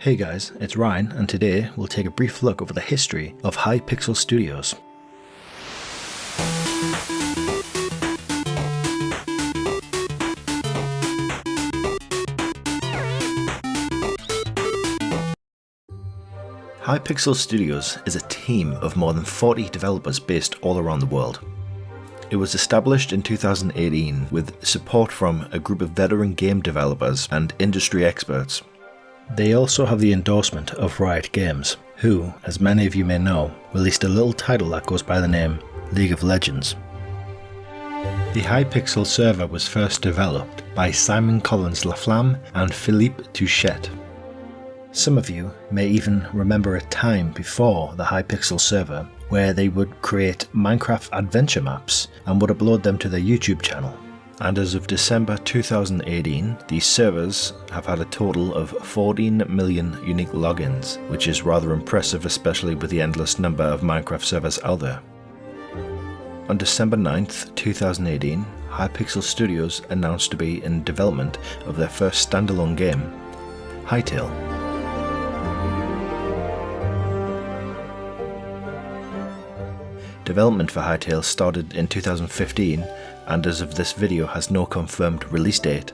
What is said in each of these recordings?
Hey guys, it's Ryan, and today we'll take a brief look over the history of Hypixel Studios. Hypixel Studios is a team of more than 40 developers based all around the world. It was established in 2018 with support from a group of veteran game developers and industry experts they also have the endorsement of Riot Games, who, as many of you may know, released a little title that goes by the name League of Legends. The Hypixel server was first developed by Simon Collins Laflamme and Philippe Touchette. Some of you may even remember a time before the Hypixel server where they would create Minecraft adventure maps and would upload them to their YouTube channel and as of December 2018, these servers have had a total of 14 million unique logins, which is rather impressive especially with the endless number of Minecraft servers out there. On December 9th, 2018, Hypixel Studios announced to be in development of their first standalone game, Hytale. Development for Hytale started in 2015 and as of this video has no confirmed release date.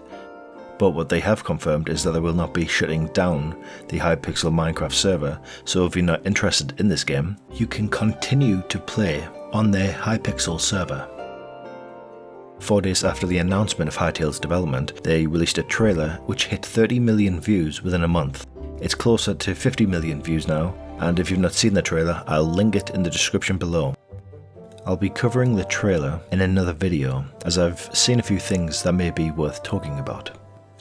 But what they have confirmed is that they will not be shutting down the Hypixel Minecraft server, so if you're not interested in this game, you can continue to play on their Hypixel server. Four days after the announcement of Hytale's development, they released a trailer which hit 30 million views within a month. It's closer to 50 million views now, and if you've not seen the trailer, I'll link it in the description below. I'll be covering the trailer in another video, as I've seen a few things that may be worth talking about.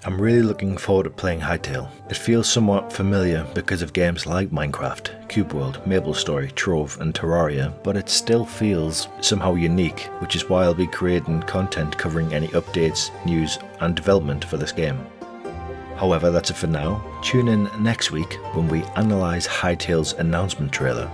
I'm really looking forward to playing Hytale. It feels somewhat familiar because of games like Minecraft, Cube World, MapleStory, Trove and Terraria, but it still feels somehow unique, which is why I'll be creating content covering any updates, news and development for this game. However, that's it for now. Tune in next week when we analyse Hytale's announcement trailer